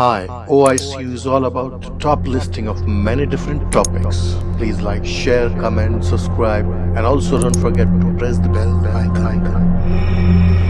Hi, OICU is all about top listing of many different topics. Please like, share, comment, subscribe and also don't forget to press the bell icon.